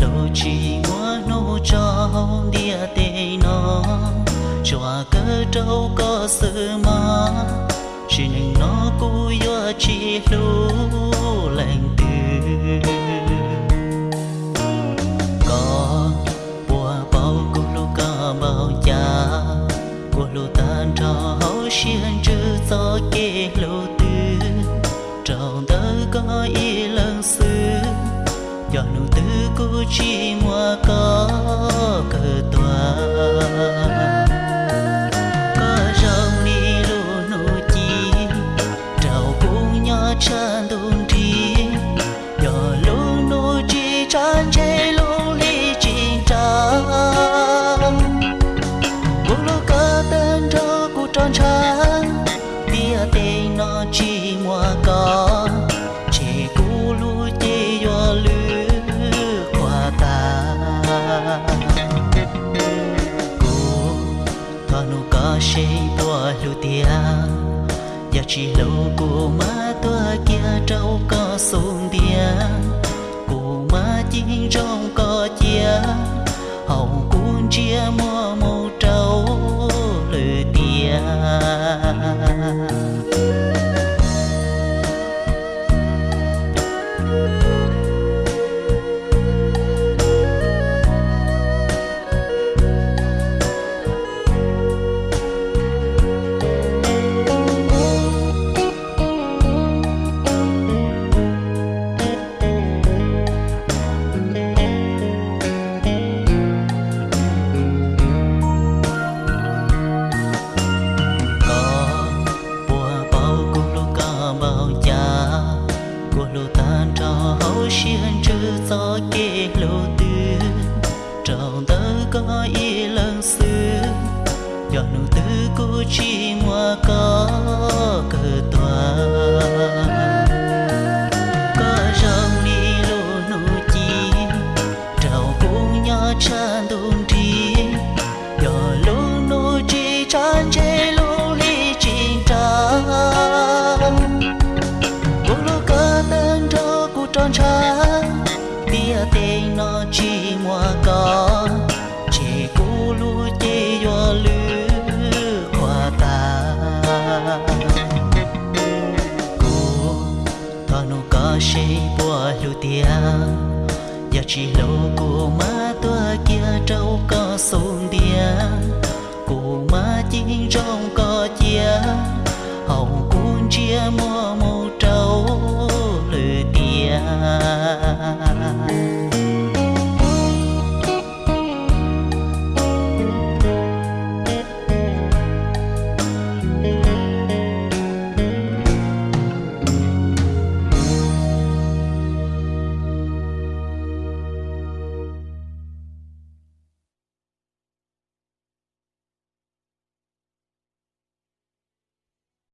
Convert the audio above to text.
lo chỉ mua nô cho địa tê nó, cho cơ trâu có sự mà chỉ nên nó cú yo chỉ lu lành từ. Có bùa bao cú lu cả bao cha cú lu tan cho hậu xiên chữ gió kê lu từ trong đó có yêu cô chi chỉ mua có giờ chỉ lâu cô má tua kia trâu có xuống đĩa cô má chính rong có chia hồng cuốn chia mua màu trâu lư tia trong đó có ý lần xưa. Cho nụ tư cô chi mua có cờ tòa có rong đi lô nụ chi trào cũng nhỏ chân thọ nụ có xe bùa lù tia. Giờ chỉ lâu của má tua kia trâu có xuống bia.